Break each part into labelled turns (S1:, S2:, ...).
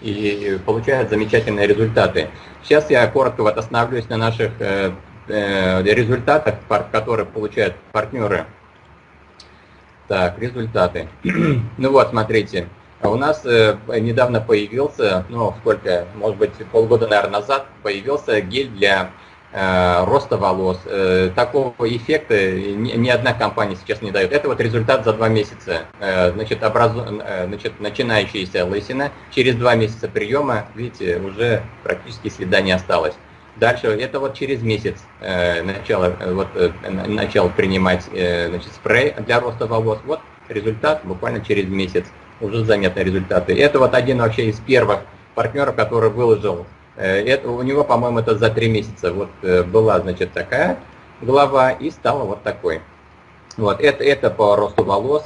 S1: и получает замечательные результаты. Сейчас я коротко вот остановлюсь на наших э, э, результатах, которые получают партнеры. Так, результаты. ну вот, смотрите. У нас э, недавно появился, ну сколько, может быть полгода, наверное, назад, появился гель для роста волос. Э, такого эффекта ни одна компания сейчас не дает. Это вот результат за два месяца. Э, значит, образу... Значит, начинающаяся лысина через два месяца приема, видите, уже практически следа не осталось. Дальше, это вот через месяц э, начало, вот, э, начал принимать э, значит, спрей для роста волос. Вот результат буквально через месяц, уже заметны результаты. Это вот один вообще из первых партнеров, который выложил Э, это, у него, по-моему, это за три месяца вот э, была, значит, такая голова и стала вот такой. Вот, это, это по росту волос.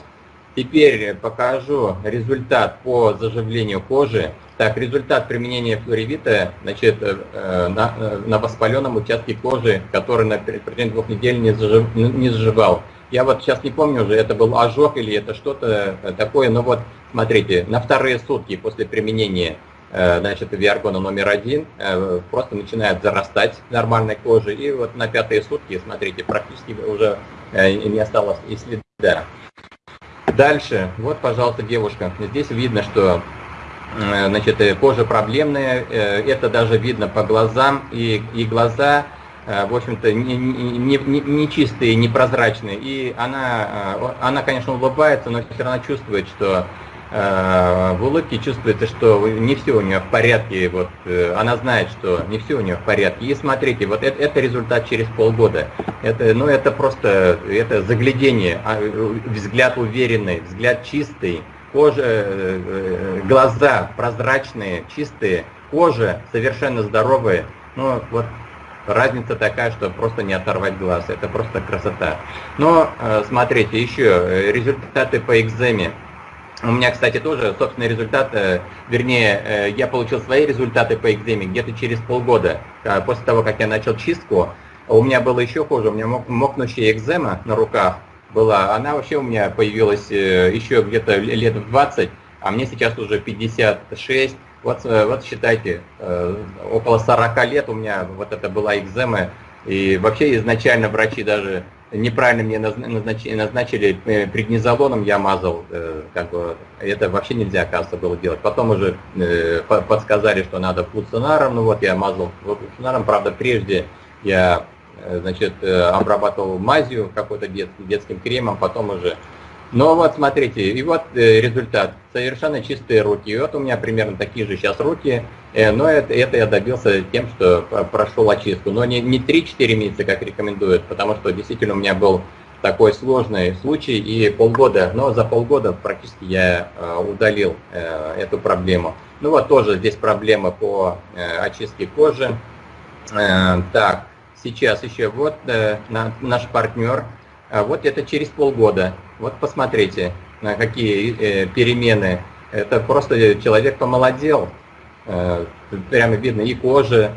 S1: Теперь покажу результат по заживлению кожи. Так, результат применения флоревита значит, э, на, на воспаленном участке кожи, который на протяжении двух недель не, зажив, не заживал. Я вот сейчас не помню уже, это был ожог или это что-то такое, но вот смотрите, на вторые сутки после применения Э, значит, виаргона номер один э, просто начинает зарастать нормальной кожей. И вот на пятые сутки, смотрите, практически уже э, не осталось и следа. Дальше, вот, пожалуйста, девушка. Здесь видно, что значит, кожа проблемная. Это даже видно по глазам. И, и глаза, в общем-то, не, не, не, не чистые, непрозрачные. И она, она, конечно, улыбается, но все равно чувствует, что Э, в улыбке чувствуется, что не все у нее в порядке, вот э, она знает, что не все у нее в порядке. И смотрите, вот это, это результат через полгода. Это, ну, это просто это заглядение, а, взгляд уверенный, взгляд чистый, кожа, э, глаза прозрачные, чистые, кожа совершенно здоровая. Ну, вот разница такая, что просто не оторвать глаз. Это просто красота. Но смотрите, еще результаты по экземе. У меня, кстати, тоже собственный результат, э, вернее, э, я получил свои результаты по экземе где-то через полгода, э, после того, как я начал чистку. У меня было еще хуже, у меня мокнущая экзема на руках была, она вообще у меня появилась еще где-то лет в 20, а мне сейчас уже 56. Вот, вот считайте, около 40 лет у меня вот это была экзема, и вообще изначально врачи даже неправильно мне назначили, назначили э, преднизолоном, я мазал, э, как бы, это вообще нельзя, оказывается, было делать. Потом уже э, подсказали, что надо флуцинаром, ну вот я мазал флуцинаром, правда, прежде я, значит, обрабатывал мазью какой-то дет, детским кремом, потом уже но вот смотрите, и вот э, результат. Совершенно чистые руки. И вот у меня примерно такие же сейчас руки. Э, но это, это я добился тем, что прошел очистку. Но не, не 3-4 месяца, как рекомендуют, потому что действительно у меня был такой сложный случай и полгода, но за полгода практически я э, удалил эту проблему. Ну вот тоже здесь проблема по очистке кожи. Так, сейчас еще вот наш партнер а вот это через полгода. Вот посмотрите, на какие э, перемены. Это просто человек помолодел. Э, прямо видно и кожа,